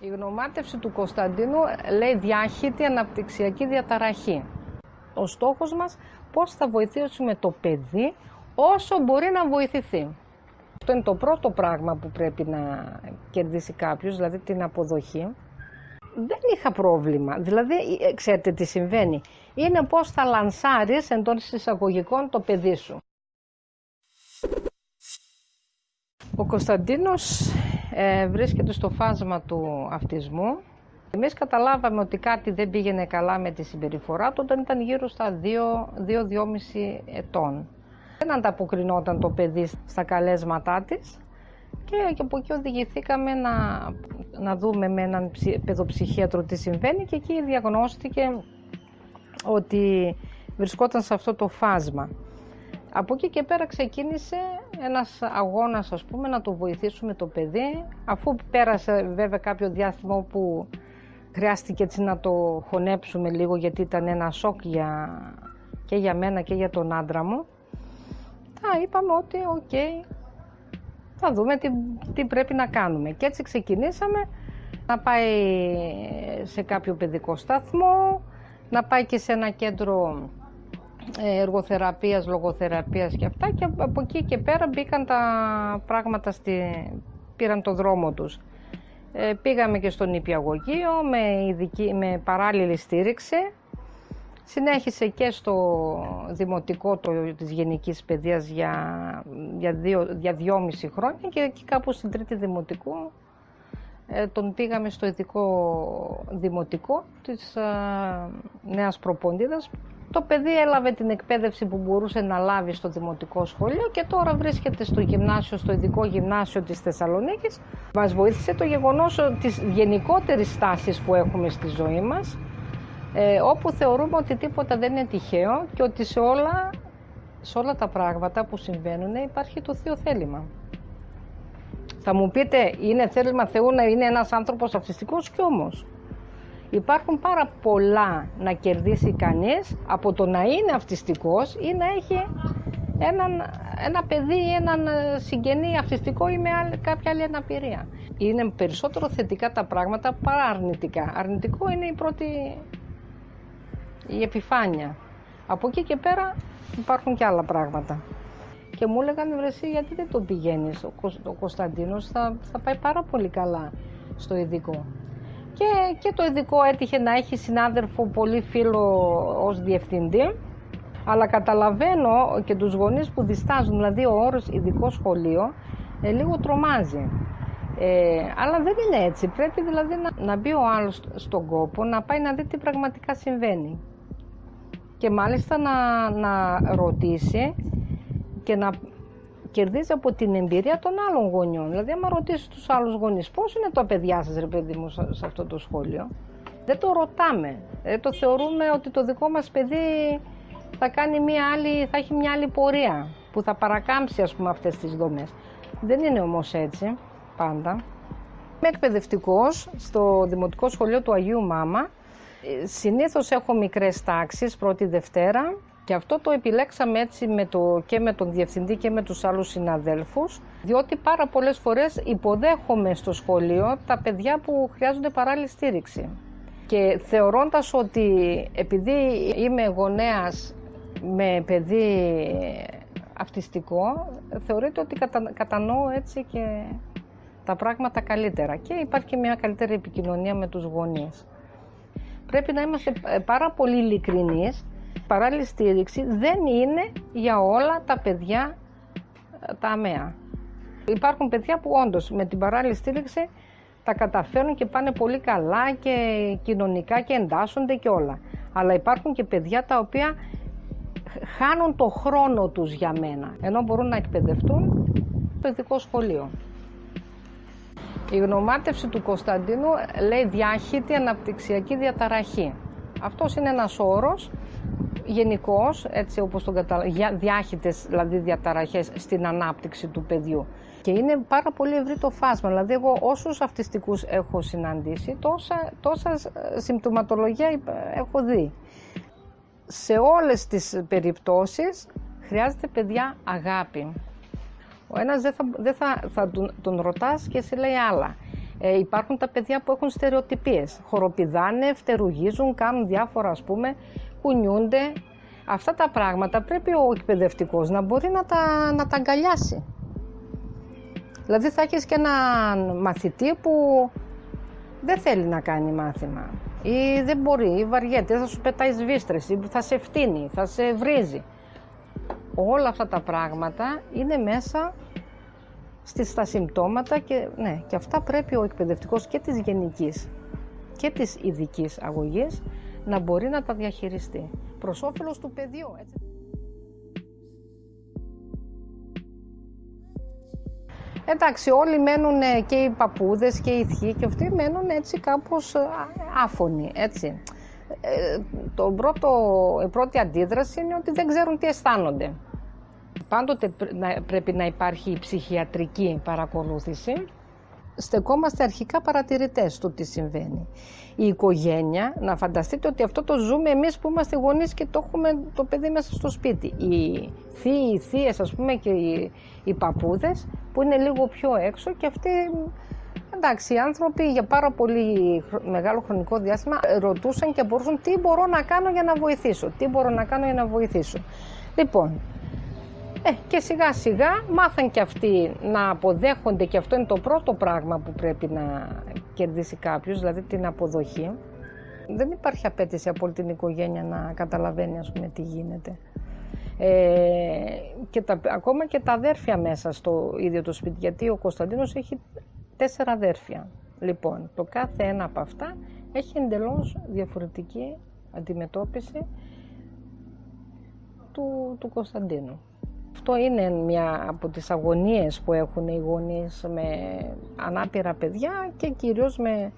Η γνωμάτευση του Κωνσταντίνου λέει διάχυτη αναπτυξιακή διαταραχή. Ο στόχος μας πώς θα βοηθήσουμε το παιδί όσο μπορεί να βοηθηθεί. Αυτό είναι το πρώτο πράγμα που πρέπει να κερδίσει κάποιος, δηλαδή την αποδοχή. Δεν είχα πρόβλημα. Δηλαδή, ε, ξέρετε τι συμβαίνει. Είναι πώς θα λανσάρεις εντός εισαγωγικών το παιδί σου. Ο Κωνσταντίνος ε, βρίσκεται στο φάσμα του αυτισμού. Εμείς καταλάβαμε ότι κάτι δεν πήγαινε καλά με τη συμπεριφορά του όταν ήταν γύρω στα 2-2,5 ετών. Δεν ανταποκρινόταν το παιδί στα καλέσματά της και, και από εκεί οδηγηθήκαμε να, να δούμε με έναν παιδοψυχίατρο τι συμβαίνει και εκεί διαγνώστηκε ότι βρισκόταν σε αυτό το φάσμα. Από εκεί και πέρα ξεκίνησε ένας αγώνας ας πούμε να το βοηθήσουμε το παιδί αφού πέρασε βέβαια κάποιο διάστημα που χρειάστηκε έτσι να το χωνέψουμε λίγο γιατί ήταν ένα σοκ για, και για μένα και για τον άντρα μου. Τα είπαμε ότι οκ, θα δούμε τι, τι πρέπει να κάνουμε. Και έτσι ξεκινήσαμε να πάει σε κάποιο παιδικό σταθμό, να πάει και σε ένα κέντρο ε, εργοθεραπείας, λογοθεραπείας και αυτά και από εκεί και πέρα μπήκαν τα πράγματα, στη, πήραν το δρόμο τους. Ε, πήγαμε και στον νηπιαγωγείο με, ειδική, με παράλληλη στήριξη. Συνέχισε και στο δημοτικό το, της γενικής παιδείας για, για, δύο, για δυόμιση χρόνια και εκεί κάπου στην τρίτη δημοτικού ε, τον πήγαμε στο ειδικό δημοτικό της ε, Νέας Προποντίδας το παιδί έλαβε την εκπαίδευση που μπορούσε να λάβει στο δημοτικό σχολείο και τώρα βρίσκεται στο γυμνάσιο, στο ειδικό γυμνάσιο της Θεσσαλονίκης. Μας βοήθησε το γεγονός της γενικότερης στάσης που έχουμε στη ζωή μας, ε, όπου θεωρούμε ότι τίποτα δεν είναι τυχαίο και ότι σε όλα, σε όλα τα πράγματα που συμβαίνουν υπάρχει το Θείο θέλημα. Θα μου πείτε, είναι θέλημα Θεού να είναι ένας άνθρωπος αυτιστικός και όμως; Υπάρχουν πάρα πολλά να κερδίσει κανείς από το να είναι αυτιστικός ή να έχει έναν, ένα παιδί ή έναν ε, συγγενή αυτιστικό ή με άλλη, κάποια άλλη αναπηρία. Είναι περισσότερο θετικά τα πράγματα παρά αρνητικά. Αρνητικό είναι η πρώτη η επιφάνεια. Από εκεί και πέρα υπάρχουν και άλλα πράγματα. Και μου έλεγαν βρεσί γιατί δεν το πηγαίνεις, ο, ο Κωνσταντίνος θα, θα πάει πάρα πολύ καλά στο ειδικό και, και το ειδικό έτυχε να έχει συνάδελφο πολύ φίλο ως διευθυντή αλλά καταλαβαίνω και τους γονείς που διστάζουν, δηλαδή ο όρος ειδικό σχολείο ε, λίγο τρομάζει. Ε, αλλά δεν είναι έτσι. Πρέπει δηλαδή να, να μπει ο άλλος στον κόπο, να πάει να δει τι πραγματικά συμβαίνει. Και μάλιστα να, να ρωτήσει και να κερδίζει από την εμπειρία των άλλων γονιών. Δηλαδή, άμα ρωτήσεις τους άλλους γονείς, πώς είναι τα παιδιά σας, ρε παιδί μου, σε αυτό το σχόλιο, δεν το ρωτάμε. Δεν το θεωρούμε ότι το δικό μας παιδί θα, κάνει μια άλλη, θα έχει μια άλλη πορεία που θα παρακάμψει ας πούμε αυτές τις δομές. Δεν είναι όμως έτσι πάντα. Είμαι εκπαιδευτικός στο Δημοτικό Σχολείο του Αγίου Μάμα. Ε, συνήθως έχω μικρές τάξεις, πρώτη Δευτέρα, και αυτό το επιλέξαμε έτσι με το, και με τον διευθυντή και με τους άλλους συναδέλφους, διότι πάρα πολλές φορές υποδέχομαι στο σχολείο τα παιδιά που χρειάζονται παράλληλη στήριξη. Και θεωρώντας ότι επειδή είμαι γονέας με παιδί αυτιστικό, θεωρείται ότι κατα, κατανοώ έτσι και τα πράγματα καλύτερα και υπάρχει και μια καλύτερη επικοινωνία με τους γονείς. Πρέπει να είμαστε πάρα πολύ ειλικρινείς παράλληλη στήριξη δεν είναι για όλα τα παιδιά ε, τα αμαία. Υπάρχουν παιδιά που όντως με την παράλληλη στήριξη τα καταφέρουν και πάνε πολύ καλά και κοινωνικά και εντάσσονται και όλα. Αλλά υπάρχουν και παιδιά τα οποία χάνουν το χρόνο τους για μένα, ενώ μπορούν να εκπαιδευτούν στο ειδικό σχολείο. Η γνωμάτευση του Κωνσταντίνου λέει διάχυτη αναπτυξιακή διαταραχή. Αυτός είναι ένας όρος γενικώς, έτσι όπως τον καταλαβαίνω, διάχυτες δηλαδή διαταραχές στην ανάπτυξη του παιδιού. Και είναι πάρα πολύ ευρύ το φάσμα. Δηλαδή, εγώ όσους αυτιστικούς έχω συναντήσει, τόσα, τόσα ε, συμπτωματολογία έχω δει. Σε όλες τις περιπτώσεις χρειάζεται παιδιά αγάπη. Ο ένας δεν θα, δεν θα, θα τον, τον ρωτάς και σε λέει άλλα. Ε, υπάρχουν τα παιδιά που έχουν στερεοτυπίες. Χοροπηδάνε, φτερουγίζουν, κάνουν διάφορα ας πούμε, κουνιούνται. Αυτά τα πράγματα πρέπει ο εκπαιδευτικός να μπορεί να τα, να τα αγκαλιάσει. Δηλαδή θα έχεις και έναν μαθητή που δεν θέλει να κάνει μάθημα ή δεν μπορεί ή βαριέται, θα σου πετάει σβίστρες ή θα σε φτύνει, θα σε βρίζει. Όλα αυτά τα πράγματα είναι μέσα στις, στα συμπτώματα και, ναι, και αυτά πρέπει ο εκπαιδευτικός και της γενικής και της ειδικής αγωγής να μπορεί να τα διαχειριστεί προς όφελος του παιδιού. Έτσι. Εντάξει, όλοι μένουν και οι παππούδες και οι θείοι και αυτοί μένουν έτσι κάπως άφωνοι, έτσι. Ε, το πρώτο, η πρώτη αντίδραση είναι ότι δεν ξέρουν τι αισθάνονται. Πάντοτε πρέπει να υπάρχει η ψυχιατρική παρακολούθηση. Στεκόμαστε αρχικά παρατηρητές του τι συμβαίνει. Η οικογένεια, να φανταστείτε ότι αυτό το ζούμε εμείς που είμαστε γονείς και το έχουμε το παιδί μέσα στο σπίτι. Οι θείοι, οι θείες ας πούμε και οι, οι παππούδες που είναι λίγο πιο έξω και αυτοί Εντάξει, οι άνθρωποι για πάρα πολύ μεγάλο χρονικό διάστημα ρωτούσαν και μπορούσαν τι μπορώ να κάνω για να βοηθήσω, τι μπορώ να κάνω για να βοηθήσω; Λοιπόν, ε, και σιγά σιγά μάθαν και αυτοί να αποδέχονται και αυτό είναι το πρώτο πράγμα που πρέπει να κερδίσει κάποιος, δηλαδή την αποδοχή. Δεν υπάρχει απέτηση από όλη την οικογένεια να καταλαβαίνει ας πούμε τι γίνεται. Ε, και τα, ακόμα και τα αδέρφια μέσα στο ίδιο το σπίτι, γιατί ο Κωνσταντίνος έχει τέσσερα αδέρφια. Λοιπόν, το κάθε ένα από αυτά έχει εντελώς διαφορετική αντιμετώπιση του, του Κωνσταντίνου. Αυτό είναι μια από τις αγωνίες που έχουν οι γονείς με ανάπηρα παιδιά και κυρίως με,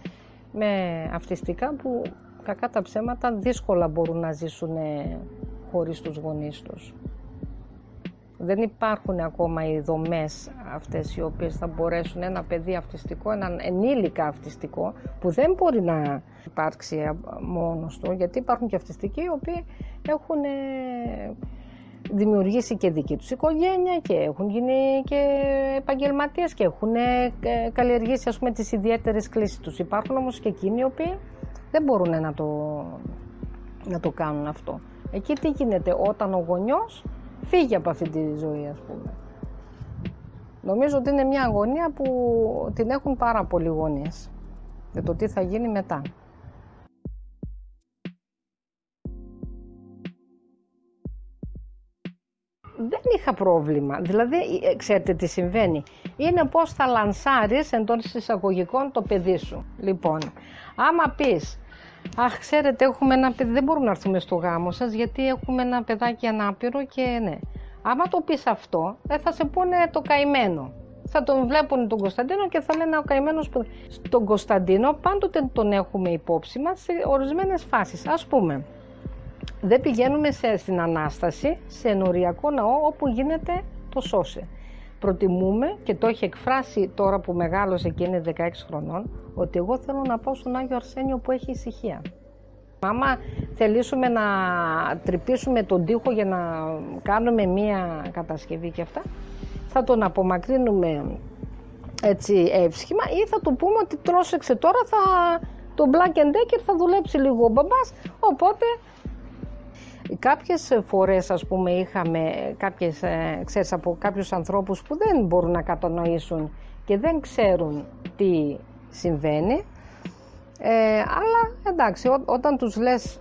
με αυτιστικά που κακά τα ψέματα δύσκολα μπορούν να ζήσουν χωρίς τους γονείς τους. Δεν υπάρχουν ακόμα οι δομές αυτές οι οποίες θα μπορέσουν ένα παιδί αυτιστικό, έναν ενήλικα αυτιστικό που δεν μπορεί να υπάρξει μόνος του γιατί υπάρχουν και αυτιστικοί οι οποίοι έχουν δημιουργήσει και δική τους οικογένεια και έχουν γίνει και επαγγελματίες και έχουν ε, καλλιεργήσει ας πούμε τις ιδιαίτερες κλήσεις τους. Υπάρχουν όμως και εκείνοι οι οποίοι δεν μπορούν να το, να το κάνουν αυτό. Εκεί τι γίνεται όταν ο γονιός φύγει από αυτή τη ζωή ας πούμε. Νομίζω ότι είναι μια αγωνία που την έχουν πάρα πολλοί γονείς για το τι θα γίνει μετά. Δεν είχα πρόβλημα. Δηλαδή, ε, ξέρετε τι συμβαίνει. Είναι πώς θα λανσάρεις εντός εισαγωγικών το παιδί σου. Λοιπόν, άμα πεις, αχ, ξέρετε, έχουμε ένα παιδί, δεν μπορούμε να έρθουμε στο γάμο σας, γιατί έχουμε ένα παιδάκι ανάπηρο και ναι. Άμα το πεις αυτό, δεν θα σε πούνε το καημένο. Θα τον βλέπουν τον Κωνσταντίνο και θα λένε ο καημένος που... Τον Κωνσταντίνο πάντοτε τον έχουμε υπόψη μας σε ορισμένες φάσεις. Ας πούμε, δεν πηγαίνουμε σε, στην Ανάσταση, σε ενοριακό ναό όπου γίνεται το σώσε. Προτιμούμε και το έχει εκφράσει τώρα που μεγάλωσε και είναι 16 χρονών ότι εγώ θέλω να πάω στον Άγιο Αρσένιο που έχει ησυχία. Άμα θελήσουμε να τρυπήσουμε τον τοίχο για να κάνουμε μία κατασκευή και αυτά, θα τον απομακρύνουμε έτσι εύσχημα ή θα του πούμε ότι τρόσεξε τώρα θα, το Black Decker θα δουλέψει λίγο ο μπαμπάς, οπότε Κάποιες φορές ας πούμε είχαμε κάποιες, ε, ξέρεις, από κάποιους ανθρώπους που δεν μπορούν να κατανοήσουν και δεν ξέρουν τι συμβαίνει. Ε, αλλά εντάξει όταν τους λες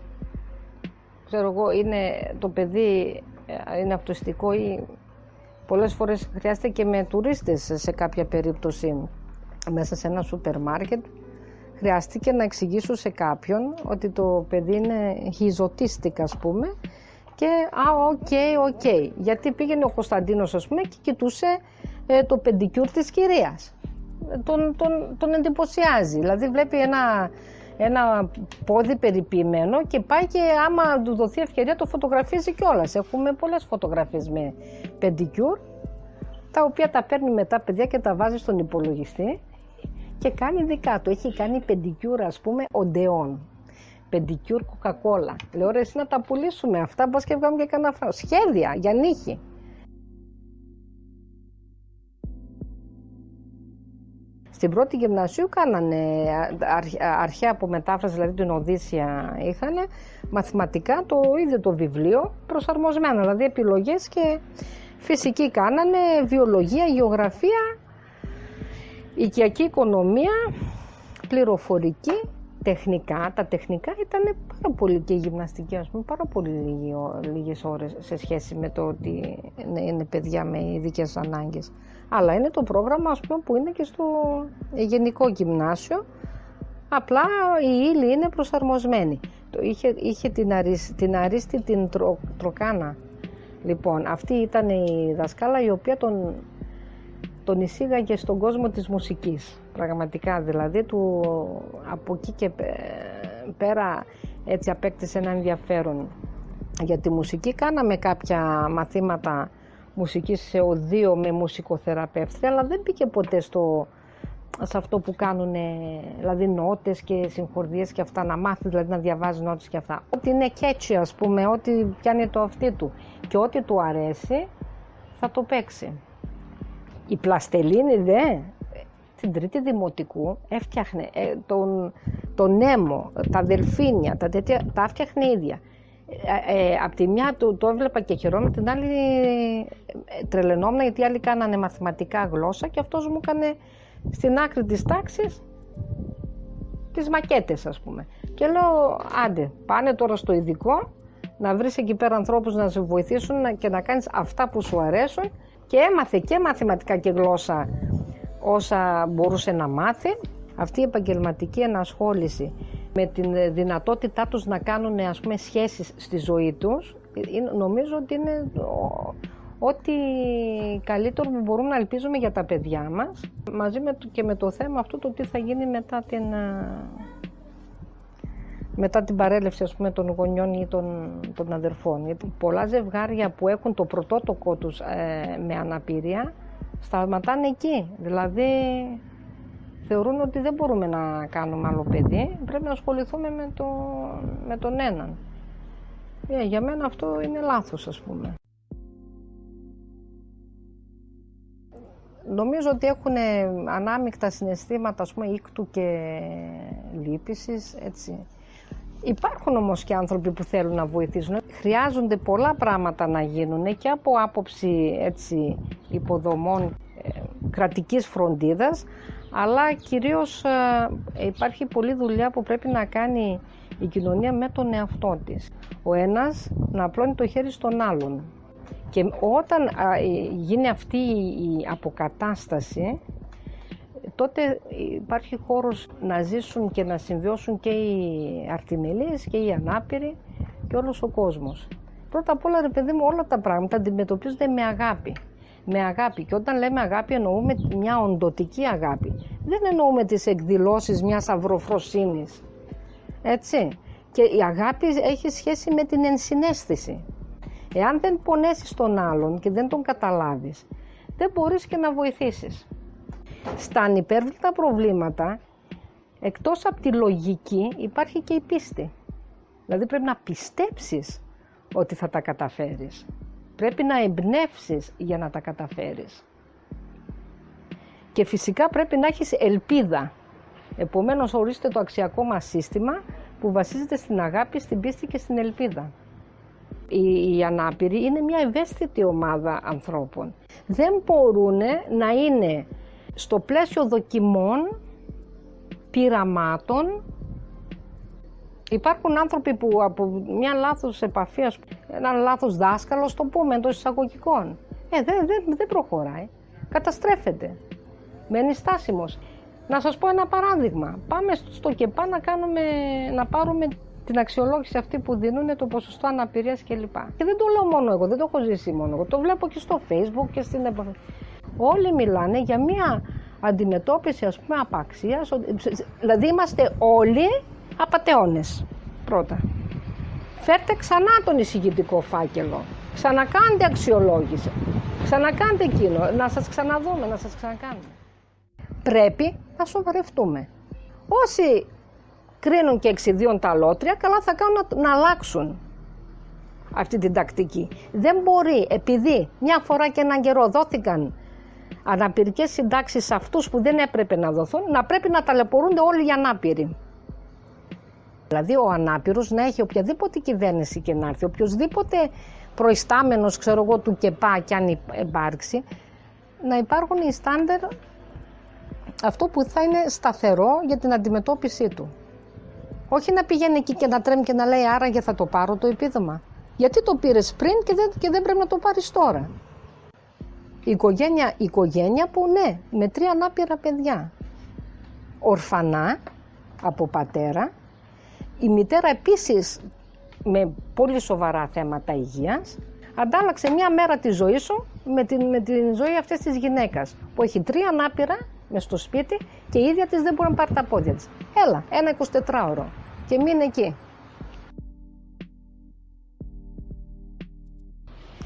ξέρω εγώ είναι το παιδί ε, είναι αυτιστικό ή πολλές φορές χρειάζεται και με τουρίστες σε κάποια περίπτωση μέσα σε ένα σούπερ μάρκετ χρειάστηκε να εξηγήσω σε κάποιον ότι το παιδί είναι he's autistic ας πούμε και α, OK, okay, OK. Okay. Γιατί πήγαινε ο Κωνσταντίνος ας πούμε και κοιτούσε ε, το πεντικιούρ της κυρίας. Τον, τον, τον εντυπωσιάζει. Δηλαδή βλέπει ένα, ένα πόδι περιποιημένο και πάει και άμα του δοθεί ευκαιρία το φωτογραφίζει κιόλας. Έχουμε πολλές φωτογραφίες με πεντικιούρ τα οποία τα παίρνει μετά παιδιά και τα βάζει στον υπολογιστή και κάνει δικά του. Έχει κάνει πεντικιούρα, ας πούμε, Odeon. Πεντικιούρ κοκακόλα. Λέω ρε εσύ να τα πουλήσουμε αυτά, μπας και βγάλουμε και κανένα φράγκο. Σχέδια για νύχια. Στην πρώτη γυμνασίου κάνανε αρχαία από μετάφραση, δηλαδή την Οδύσσια είχαν, μαθηματικά το ίδιο το βιβλίο προσαρμοσμένο, δηλαδή επιλογές και φυσική κάνανε, βιολογία, γεωγραφία, οικιακή οικονομία, πληροφορική, τεχνικά. Τα τεχνικά ήταν πάρα πολύ και η γυμναστική, ας πούμε, πάρα πολύ λίγες ώρες σε σχέση με το ότι είναι παιδιά με ειδικές ανάγκες. Αλλά είναι το πρόγραμμα, ας πούμε, που είναι και στο γενικό γυμνάσιο, απλά η ύλη είναι προσαρμοσμένη. Είχε, είχε την, αρίστη, την αρίστη την τροκάνα. Λοιπόν, αυτή ήταν η δασκάλα η οποία τον, τον εισήγαγε στον κόσμο της μουσικής. Πραγματικά δηλαδή του, από εκεί και πέρα έτσι απέκτησε ένα ενδιαφέρον για τη μουσική. Κάναμε κάποια μαθήματα μουσικής σε οδείο με μουσικοθεραπεύτρια αλλά δεν πήγε ποτέ στο, σε αυτό που κάνουν δηλαδή νότες και συγχορδίες και αυτά να μάθεις δηλαδή να διαβάζεις νότες και αυτά. Ό,τι είναι catchy ας πούμε, ό,τι πιάνει το αυτί του και ό,τι του αρέσει θα το παίξει. Η πλαστελίνη δε, την τρίτη δημοτικού έφτιαχνε ε, τον, τον νέμο, τα δελφίνια, τα τέτοια, τα έφτιαχνε ίδια. Ε, ε, απ' τη μια το, το έβλεπα και χαιρόμουν, την άλλη ε, τρελαινόμουν γιατί οι άλλοι κάνανε μαθηματικά γλώσσα και αυτός μου έκανε στην άκρη της τάξης τις μακέτες ας πούμε. Και λέω άντε πάνε τώρα στο ειδικό να βρεις εκεί πέρα ανθρώπους να σε βοηθήσουν και να κάνεις αυτά που σου αρέσουν και έμαθε και μαθηματικά και γλώσσα όσα μπορούσε να μάθει. Αυτή η επαγγελματική ενασχόληση με την δυνατότητά τους να κάνουν ας πούμε σχέσεις στη ζωή τους νομίζω ότι είναι ό,τι καλύτερο που μπορούμε να ελπίζουμε για τα παιδιά μας μαζί με, και με το θέμα αυτό το τι θα γίνει μετά την, μετά την παρέλευση ας πούμε, των γονιών ή των, των αδερφών. Γιατί πολλά ζευγάρια που έχουν το πρωτότοκο τους ε, με αναπηρία σταματάνε εκεί. Δηλαδή θεωρούν ότι δεν μπορούμε να κάνουμε άλλο παιδί, πρέπει να ασχοληθούμε με, το, με τον έναν. Ε, για μένα αυτό είναι λάθος ας πούμε. Νομίζω ότι έχουν ανάμεικτα συναισθήματα, ας πούμε, ήκτου και λύπησης, έτσι. Υπάρχουν όμως και άνθρωποι που θέλουν να βοηθήσουν. Χρειάζονται πολλά πράγματα να γίνουν και από άποψη έτσι, υποδομών ε, κρατικής φροντίδας, αλλά κυρίως ε, υπάρχει πολλή δουλειά που πρέπει να κάνει η κοινωνία με τον εαυτό της. Ο ένας να απλώνει το χέρι στον άλλον. Και όταν ε, γίνει αυτή η αποκατάσταση, τότε υπάρχει χώρος να ζήσουν και να συμβιώσουν και οι αρτιμελείς και οι ανάπηροι και όλος ο κόσμος. Πρώτα απ' όλα, ρε παιδί μου, όλα τα πράγματα αντιμετωπίζονται με αγάπη. Με αγάπη. Και όταν λέμε αγάπη, εννοούμε μια οντοτική αγάπη. Δεν εννοούμε τις εκδηλώσεις μιας αυροφροσύνης. Έτσι. Και η αγάπη έχει σχέση με την ενσυναίσθηση. Εάν δεν πονέσεις τον άλλον και δεν τον καταλάβεις, δεν μπορείς και να βοηθήσεις. Στα ανυπέρβλητα προβλήματα, εκτός από τη λογική, υπάρχει και η πίστη. Δηλαδή πρέπει να πιστέψεις ότι θα τα καταφέρεις. Πρέπει να εμπνεύσεις για να τα καταφέρεις. Και φυσικά πρέπει να έχεις ελπίδα. Επομένως ορίστε το αξιακό μας σύστημα που βασίζεται στην αγάπη, στην πίστη και στην ελπίδα. Οι, οι ανάπηροι είναι μια ευαίσθητη ομάδα ανθρώπων. Δεν μπορούν να είναι στο πλαίσιο δοκιμών, πειραμάτων, υπάρχουν άνθρωποι που από μια λάθος επαφή, ένα λάθος δάσκαλο, το πούμε εντός εισαγωγικών, ε, δεν, δεν, δεν προχωράει, καταστρέφεται, μένει στάσιμος. Να σας πω ένα παράδειγμα. Πάμε στο ΚΕΠΑ να, κάνουμε, να πάρουμε την αξιολόγηση αυτή που δίνουν το ποσοστό αναπηρίας κλπ. Και δεν το λέω μόνο εγώ, δεν το έχω ζήσει μόνο εγώ. Το βλέπω και στο Facebook και στην επαφή. Όλοι μιλάνε για μια αντιμετώπιση ας πούμε απαξίας, δηλαδή είμαστε όλοι απατεώνες πρώτα. Φέρτε ξανά τον εισηγητικό φάκελο, ξανακάντε αξιολόγηση, ξανακάντε εκείνο, να σας ξαναδούμε, να σας ξανακάνουμε. Πρέπει να σοβαρευτούμε. Όσοι κρίνουν και εξιδίων τα λότρια, καλά θα κάνουν να, να αλλάξουν αυτή την τακτική. Δεν μπορεί, επειδή μια φορά και έναν καιρό δόθηκαν αναπηρικές συντάξεις σε αυτούς που δεν έπρεπε να δοθούν, να πρέπει να ταλαιπωρούνται όλοι οι ανάπηροι. Δηλαδή ο ανάπηρος να έχει οποιαδήποτε κυβέρνηση και να έρθει, οποιοδήποτε προϊστάμενος ξέρω εγώ του ΚΕΠΑ και αν υπάρξει, να υπάρχουν οι στάνταρ αυτό που θα είναι σταθερό για την αντιμετώπιση του. Όχι να πηγαίνει εκεί και να τρέμει και να λέει άραγε θα το πάρω το επίδομα. Γιατί το πήρες πριν και δεν, και δεν πρέπει να το πάρεις τώρα. Η οικογένεια, η οικογένεια που ναι, με τρία ανάπηρα παιδιά. Ορφανά από πατέρα. Η μητέρα επίσης με πολύ σοβαρά θέματα υγείας. Αντάλλαξε μια μέρα τη ζωή σου με την, με την ζωή αυτής της γυναίκας που έχει τρία ανάπηρα μες στο σπίτι και η ίδια της δεν μπορεί να πάρει τα πόδια της. Έλα, ένα 24ωρο και μείνε εκεί.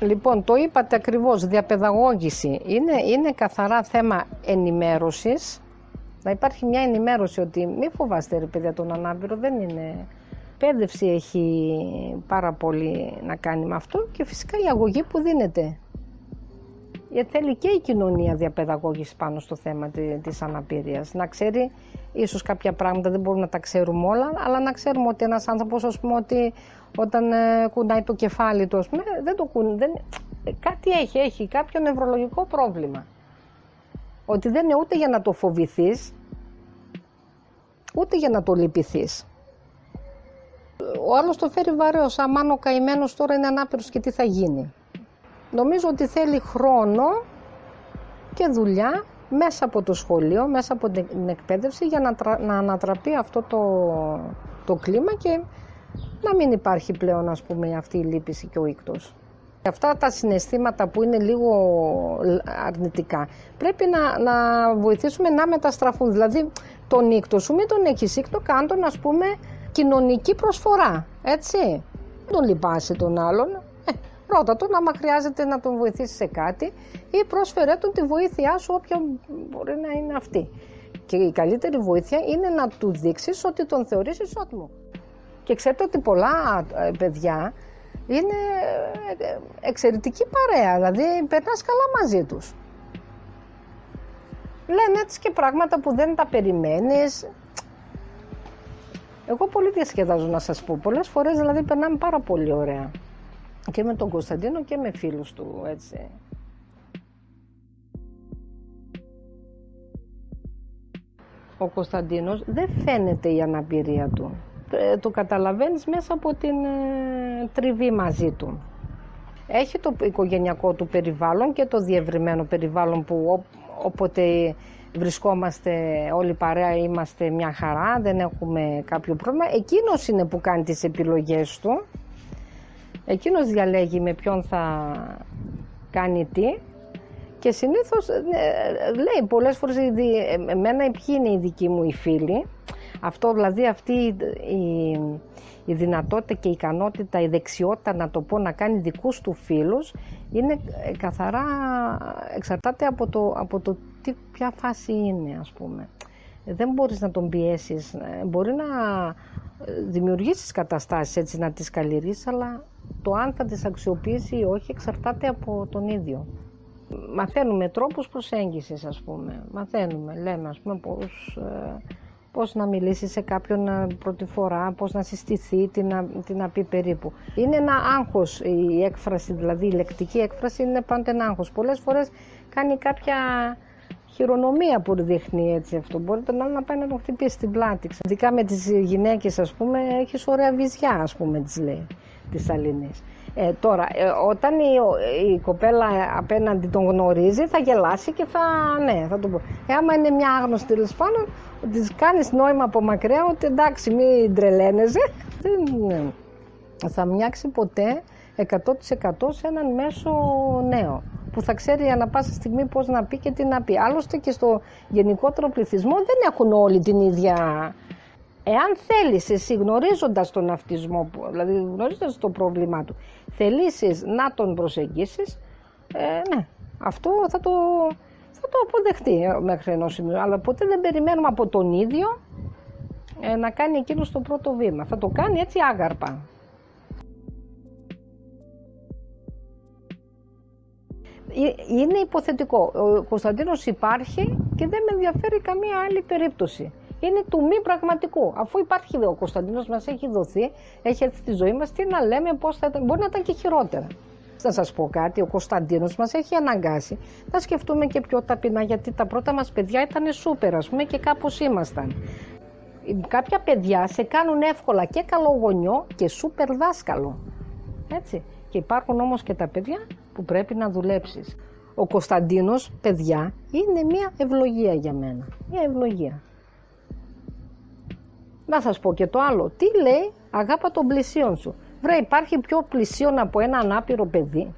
Λοιπόν, το είπατε ακριβώς, διαπαιδαγώγηση. Είναι, είναι καθαρά θέμα ενημέρωσης. Να υπάρχει μια ενημέρωση ότι μη φοβάστε ρε παιδιά τον ανάπηρο, δεν είναι... Πέδευση έχει πάρα πολύ να κάνει με αυτό και φυσικά η αγωγή που δίνεται γιατί θέλει και η κοινωνία διαπαιδαγώγηση πάνω στο θέμα της αναπηρίας. Να ξέρει, ίσως κάποια πράγματα δεν μπορούμε να τα ξέρουμε όλα, αλλά να ξέρουμε ότι ένας άνθρωπος, ας πούμε, ότι όταν ε, κουνάει το κεφάλι του, ας πούμε, δεν το κουνάει, δεν... κάτι έχει, έχει κάποιο νευρολογικό πρόβλημα. Ότι δεν είναι ούτε για να το φοβηθείς, ούτε για να το λυπηθείς. Ο άλλος το φέρει βαρέως, αμάν ο καημένος τώρα είναι ανάπηρος και τι θα γίνει. Νομίζω ότι θέλει χρόνο και δουλειά μέσα από το σχολείο, μέσα από την εκπαίδευση για να, να ανατραπεί αυτό το, το κλίμα και να μην υπάρχει πλέον ας πούμε αυτή η λύπηση και ο ήκτος. Αυτά τα συναισθήματα που είναι λίγο αρνητικά πρέπει να, να βοηθήσουμε να μεταστραφούν. Δηλαδή τον ήκτο σου μην τον έχεις ήκτο, κάντον ας πούμε κοινωνική προσφορά, έτσι. Δεν τον λυπάσαι τον άλλον, Ρώτα τον άμα χρειάζεται να τον βοηθήσει σε κάτι ή πρόσφερε τον τη βοήθειά σου όποια μπορεί να είναι αυτή. Και η καλύτερη βοήθεια είναι να του δείξεις ότι τον θεωρείς ισότιμο. Και ξέρετε ότι πολλά ε, παιδιά είναι ε, εξαιρετική παρέα, δηλαδή περνάς καλά μαζί τους. Λένε έτσι και πράγματα που δεν τα περιμένεις. Εγώ πολύ διασκεδάζω να σας πω. Πολλές φορές δηλαδή περνάμε πάρα πολύ ωραία και με τον Κωνσταντίνο και με φίλους του, έτσι. Ο Κωνσταντίνος δεν φαίνεται η αναπηρία του. Ε, το καταλαβαίνεις μέσα από την ε, τριβή μαζί του. Έχει το οικογενειακό του περιβάλλον και το διευρυμένο περιβάλλον που όποτε βρισκόμαστε όλοι παρέα είμαστε μια χαρά, δεν έχουμε κάποιο πρόβλημα. Εκείνος είναι που κάνει τις επιλογές του Εκείνος διαλέγει με ποιον θα κάνει τι και συνήθως ε, λέει πολλές φορές εμένα ποιοι είναι οι δικοί μου οι φίλοι αυτό δηλαδή αυτή η, η δυνατότητα και η ικανότητα, η δεξιότητα να το πω να κάνει δικούς του φίλους είναι ε, καθαρά εξαρτάται από το, από το τι, ποια φάση είναι ας πούμε. Δεν μπορείς να τον πιέσεις, ε, μπορεί να δημιουργήσεις καταστάσεις έτσι να τις καλλιεργήσεις αλλά το αν θα τις αξιοποιήσει ή όχι εξαρτάται από τον ίδιο. Μαθαίνουμε τρόπους προσέγγισης ας πούμε. Μαθαίνουμε, λέμε ας πούμε πώς, ε, πώς να μιλήσει σε κάποιον ε, πρώτη φορά, πώς να συστηθεί, τι να, τι να πει περίπου. Είναι ένα άγχος η έκφραση, δηλαδή η λεκτική έκφραση είναι πάντα ένα άγχος. Πολλές φορές κάνει κάποια χειρονομία που δείχνει έτσι αυτό. Μπορεί τον άλλο να πάει να τον χτυπήσει στην πλάτη. Ειδικά με τις γυναίκες ας πούμε έχεις ωραία βυζιά ας πούμε τις λέει της Αλληνής. Ε, τώρα, ε, όταν η, η, κοπέλα απέναντι τον γνωρίζει, θα γελάσει και θα, ναι, θα το πω. Ε, άμα είναι μια άγνωστη τέλος πάντων, της κάνεις νόημα από μακριά ότι εντάξει, μην τρελαίνεσαι, δεν θα μοιάξει ποτέ 100% σε έναν μέσο νέο που θα ξέρει ανα πάσα στιγμή πώς να πει και τι να πει. Άλλωστε και στο γενικότερο πληθυσμό δεν έχουν όλοι την ίδια Εάν θέλεις εσύ γνωρίζοντας τον αυτισμό, δηλαδή γνωρίζοντας το πρόβλημά του, θελήσεις να τον προσεγγίσεις, ε, ναι, αυτό θα το, θα το αποδεχτεί μέχρι ενός σημείου. Αλλά ποτέ δεν περιμένουμε από τον ίδιο ε, να κάνει εκείνος το πρώτο βήμα. Θα το κάνει έτσι άγαρπα. είναι υποθετικό. Ο Κωνσταντίνος υπάρχει και δεν με ενδιαφέρει καμία άλλη περίπτωση. Είναι του μη πραγματικού. Αφού υπάρχει ο Κωνσταντίνος μας έχει δοθεί, έχει έρθει στη ζωή μας, τι να λέμε, πώς θα ήταν, μπορεί να ήταν και χειρότερα. Να σας πω κάτι, ο Κωνσταντίνος μας έχει αναγκάσει να σκεφτούμε και πιο ταπεινά, γιατί τα πρώτα μας παιδιά ήταν σούπερ, ας πούμε, και κάπως ήμασταν. Κάποια παιδιά σε κάνουν εύκολα και καλό γονιό και σούπερ δάσκαλο. Έτσι. Και υπάρχουν όμως και τα παιδιά που πρέπει να δουλέψεις. Ο Κωνσταντίνος, παιδιά, είναι μια ευλογία για μένα. Μια ευλογία. Να σας πω και το άλλο. Τι λέει αγάπα των πλησίων σου. Βρε υπάρχει πιο πλησίον από ένα ανάπηρο παιδί.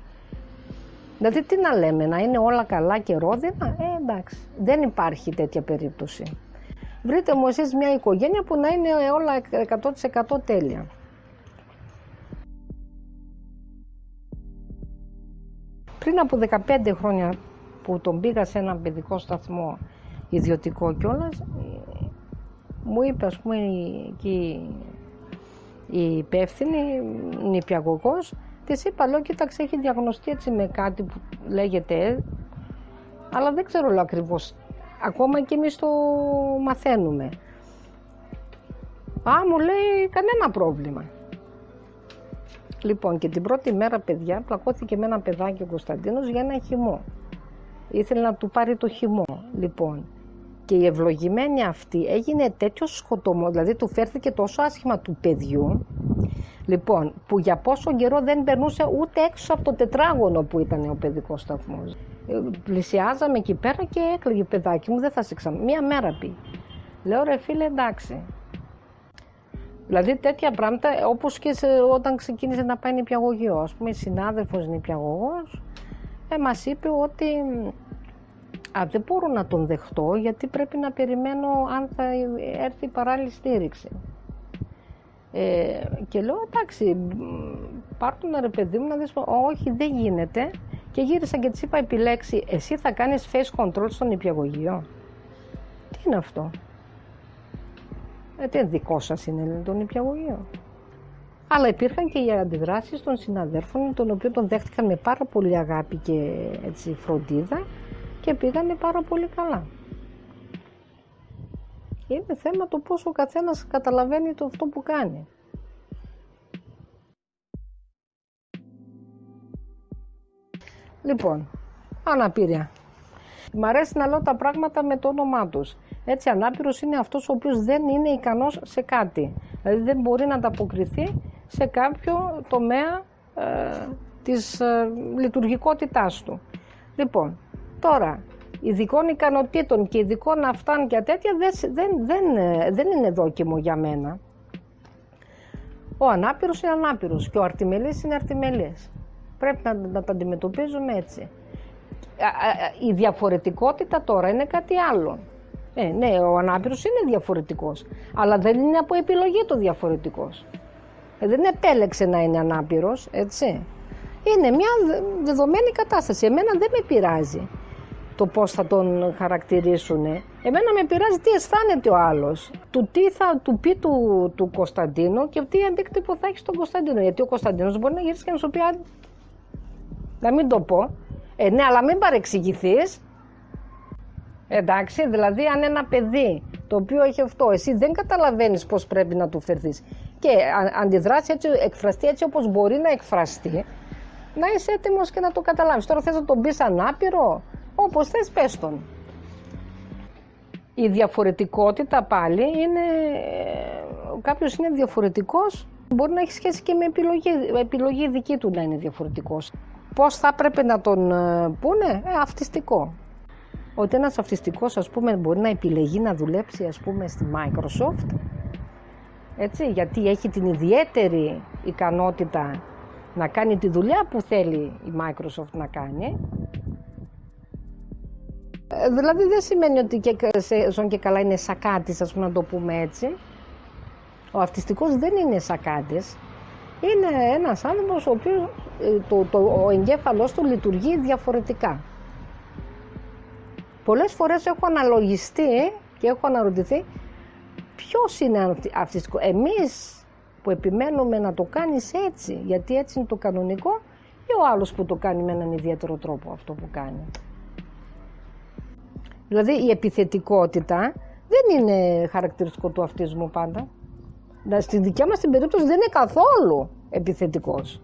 Δηλαδή τι να λέμε, να είναι όλα καλά και ρόδινα; Ε, εντάξει, δεν υπάρχει τέτοια περίπτωση. Βρείτε μου εσείς μια οικογένεια που να είναι όλα 100% τέλεια. Πριν από 15 χρόνια που τον πήγα σε ένα παιδικό σταθμό ιδιωτικό κιόλας, μου είπε ας πούμε η, η υπεύθυνη, η νηπιαγωγός, της είπα, λέω, κοίταξε, έχει διαγνωστεί έτσι με κάτι που λέγεται, αλλά δεν ξέρω λέω, ακριβώς. Ακόμα και εμείς το μαθαίνουμε. Α, μου λέει, κανένα πρόβλημα. Λοιπόν, και την πρώτη μέρα, παιδιά, πλακώθηκε με ένα παιδάκι ο Κωνσταντίνος για ένα χυμό. Ήθελε να του πάρει το χυμό. Λοιπόν, και η ευλογημένη αυτή έγινε τέτοιο σκοτωμό, δηλαδή του φέρθηκε τόσο άσχημα του παιδιού, λοιπόν, που για πόσο καιρό δεν περνούσε ούτε έξω από το τετράγωνο που ήταν ο παιδικός σταθμός. Ε, πλησιάζαμε εκεί πέρα και έκλαιγε παιδάκι μου, δεν θα σε ξανά. Μία μέρα πει. Λέω ρε φίλε εντάξει, Δηλαδή τέτοια πράγματα, όπως και σε, όταν ξεκίνησε να πάει νηπιαγωγείο. Ας πούμε, η συνάδελφος νηπιαγωγός ε, μας είπε ότι α, δεν μπορώ να τον δεχτώ γιατί πρέπει να περιμένω αν θα έρθει παράλληλη στήριξη. Ε, και λέω εντάξει, πάρ' να ρε παιδί μου να δεις, όχι δεν γίνεται. Και γύρισα και της είπα επιλέξει, εσύ θα κάνεις face control στον νηπιαγωγείο. Τι είναι αυτό; Ε, τι δικό σας είναι το νηπιαγωγείο. Αλλά υπήρχαν και οι αντιδράσεις των συναδέρφων, των οποίων τον δέχτηκαν με πάρα πολύ αγάπη και έτσι, φροντίδα και πήγανε πάρα πολύ καλά. Είναι θέμα το πόσο ο καθένας καταλαβαίνει το αυτό που κάνει. Λοιπόν, αναπηρία. Μ' αρέσει να λέω τα πράγματα με το όνομά τους. Έτσι, ανάπηρος είναι αυτός ο οποίος δεν είναι ικανός σε κάτι. Δηλαδή δεν μπορεί να ανταποκριθεί σε κάποιο τομέα ε, της ε, λειτουργικότητάς του. Λοιπόν, τώρα, ειδικών ικανοτήτων και ειδικών αυτάν και τέτοια δεν, δεν, δεν, ε, δεν είναι δόκιμο για μένα. Ο ανάπηρος είναι ανάπηρος και ο αρτιμελής είναι αρτιμελής. Πρέπει να, να τα αντιμετωπίζουμε έτσι. Η διαφορετικότητα τώρα είναι κάτι άλλο. Ε, ναι, ο ανάπηρος είναι διαφορετικός, αλλά δεν είναι από επιλογή το διαφορετικός. Ε, δεν επέλεξε να είναι ανάπηρος, έτσι. Είναι μια δεδομένη κατάσταση. Εμένα δεν με πειράζει το πώς θα τον χαρακτηρίσουν. Εμένα με πειράζει τι αισθάνεται ο άλλος, του τι θα του πει του, του Κωνσταντίνου και τι αντίκτυπο θα έχει στον Κωνσταντίνο. Γιατί ο Κωνσταντίνος μπορεί να γυρίσει και να σου πει να μην το πω. Ε, ναι, αλλά μην παρεξηγηθείς. Εντάξει, δηλαδή αν ένα παιδί το οποίο έχει αυτό, εσύ δεν καταλαβαίνεις πώς πρέπει να του φερθείς και αντιδράσει έτσι, εκφραστεί έτσι όπως μπορεί να εκφραστεί, να είσαι έτοιμος και να το καταλάβεις. Τώρα θες να τον πεις ανάπηρο, όπως θες πες τον. Η διαφορετικότητα πάλι είναι, κάποιος είναι διαφορετικός, μπορεί να έχει σχέση και με επιλογή, επιλογή δική του να είναι διαφορετικός. Πώς θα έπρεπε να τον ε, πούνε, ε, αυτιστικό ότι ένας αυτιστικός ας πούμε μπορεί να επιλεγεί να δουλέψει ας πούμε στη Microsoft έτσι, γιατί έχει την ιδιαίτερη ικανότητα να κάνει τη δουλειά που θέλει η Microsoft να κάνει. Ε, δηλαδή δεν σημαίνει ότι και, ζων και καλά είναι σακάτης, ας πούμε να το πούμε έτσι. Ο αυτιστικός δεν είναι σακάτης. Είναι ένας άνθρωπος ο οποίος ε, το, το, ο εγκέφαλός του λειτουργεί διαφορετικά. Πολλές φορές έχω αναλογιστεί και έχω αναρωτηθεί ποιος είναι αυτιστικός. Εμείς που επιμένουμε να το κάνεις έτσι, γιατί έτσι είναι το κανονικό ή ο άλλος που το κάνει με έναν ιδιαίτερο τρόπο αυτό που κάνει. Δηλαδή η επιθετικότητα δεν είναι χαρακτηριστικό του αυτισμού πάντα. Στη δικιά μας την περίπτωση δεν είναι καθόλου επιθετικός.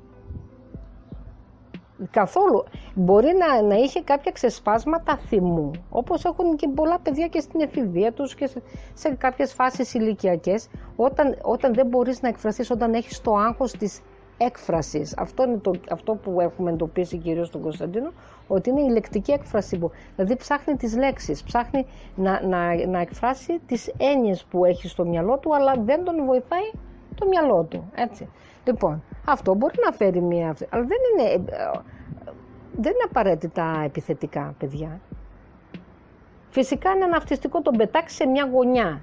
Καθόλου. Μπορεί να, να είχε κάποια ξεσπάσματα θυμού, όπως έχουν και πολλά παιδιά και στην εφηβεία τους και σε, σε κάποιες φάσεις ηλικιακές, όταν, όταν δεν μπορείς να εκφραστείς, όταν έχεις το άγχος της έκφρασης. Αυτό είναι το, αυτό που έχουμε εντοπίσει κυρίως στον Κωνσταντίνο, ότι είναι η λεκτική έκφραση. Που, δηλαδή ψάχνει τις λέξεις, ψάχνει να, να, να εκφράσει τις έννοιες που έχει στο μυαλό του, αλλά δεν τον βοηθάει το μυαλό του. Έτσι. Λοιπόν, αυτό μπορεί να φέρει μία... Αλλά δεν είναι, ε, δεν είναι απαραίτητα επιθετικά, παιδιά. Φυσικά είναι αναυτιστικό τον πετάξεις σε μια γωνιά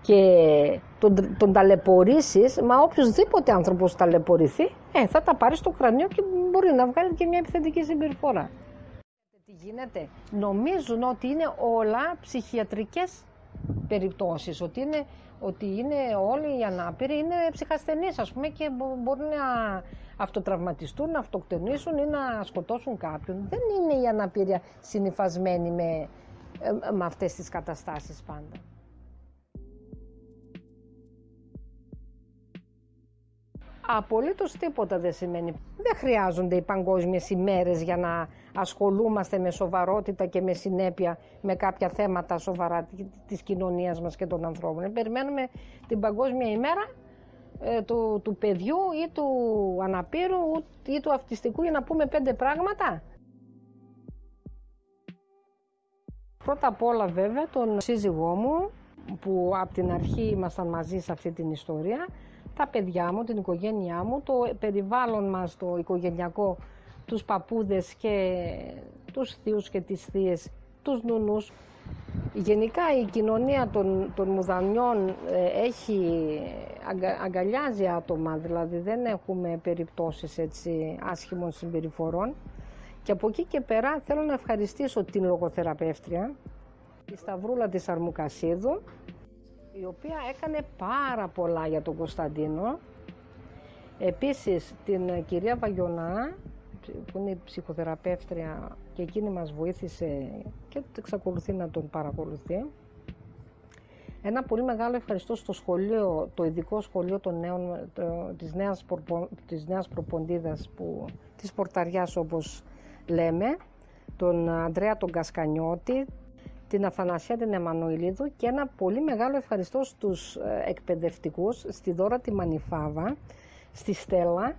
και τον, τον ταλαιπωρήσεις, μα οποιοδήποτε άνθρωπος ταλαιπωρηθεί, ε, θα τα πάρει στο κρανίο και μπορεί να βγάλει και μια επιθετική συμπεριφορά. Τι γίνεται, νομίζουν ότι είναι όλα ψυχιατρικές περιπτώσεις, ότι είναι, ότι είναι όλοι οι ανάπηροι είναι ψυχασθενείς ας πούμε και μπορεί να αυτοτραυματιστούν, να αυτοκτονήσουν ή να σκοτώσουν κάποιον. Δεν είναι η αναπηρία συνειφασμένη με, ε, με αυτές τις καταστάσεις πάντα. Απολύτως τίποτα δεν σημαίνει. Δεν χρειάζονται οι παγκόσμιες ημέρες για να ασχολούμαστε με σοβαρότητα και με συνέπεια με κάποια θέματα σοβαρά τη κοινωνίας μας και των ανθρώπων. Περιμένουμε την παγκόσμια ημέρα ε, του, του παιδιού ή του αναπήρου ή του αυτιστικού για να πούμε πέντε πράγματα. Πρώτα απ' όλα βέβαια τον σύζυγό μου που από την αρχή ήμασταν μαζί σε αυτή την ιστορία τα παιδιά μου, την οικογένειά μου, το περιβάλλον μας, το οικογενειακό, τους παππούδες και τους θείους και τις θείες, τους νουνούς. Γενικά η κοινωνία των, των μουδανιών ε, έχει, αγκαλιάζει άτομα, δηλαδή δεν έχουμε περιπτώσεις έτσι άσχημων συμπεριφορών. Και από εκεί και πέρα θέλω να ευχαριστήσω την λογοθεραπεύτρια, τη Σταυρούλα της Αρμουκασίδου, η οποία έκανε πάρα πολλά για τον Κωνσταντίνο. Επίσης την κυρία Βαγιονά, που είναι ψυχοθεραπεύτρια και εκείνη μας βοήθησε και εξακολουθεί να τον παρακολουθεί. Ένα πολύ μεγάλο ευχαριστώ στο σχολείο, το ειδικό σχολείο των νέων, το, της, νέας, της νέας προποντίδας, που, της Πορταριάς όπως λέμε, τον Ανδρέα τον Κασκανιώτη, την Αθανασία την Εμμανουηλίδου και ένα πολύ μεγάλο ευχαριστώ στους ε, εκπαιδευτικούς, στη Δώρα τη Μανιφάβα, στη Στέλλα,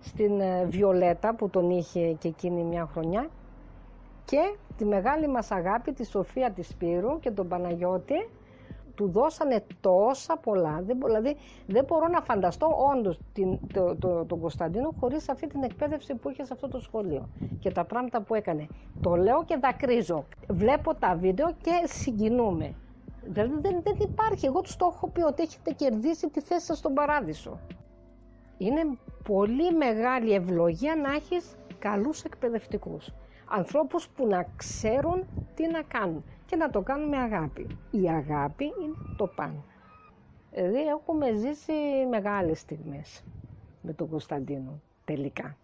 στην ε, Βιολέτα που τον είχε και εκείνη μια χρονιά και τη μεγάλη μας αγάπη τη Σοφία της Σπύρου και τον Παναγιώτη του δώσανε τόσα πολλά. Δηλαδή δεν μπορώ να φανταστώ όντως το, το, τον Κωνσταντίνο χωρίς αυτή την εκπαίδευση που είχε σε αυτό το σχολείο και τα πράγματα που έκανε. Το λέω και δακρύζω. Βλέπω τα βίντεο και συγκινούμε. Δηλαδή δεν, δεν υπάρχει. Εγώ τους το έχω πει ότι έχετε κερδίσει τη θέση σας στον παράδεισο. Είναι πολύ μεγάλη ευλογία να έχεις καλούς εκπαιδευτικούς. Ανθρώπους που να ξέρουν τι να κάνουν και να το κάνουμε αγάπη. Η αγάπη είναι το πάνω. Δηλαδή έχουμε ζήσει μεγάλες στιγμές με τον Κωνσταντίνο τελικά.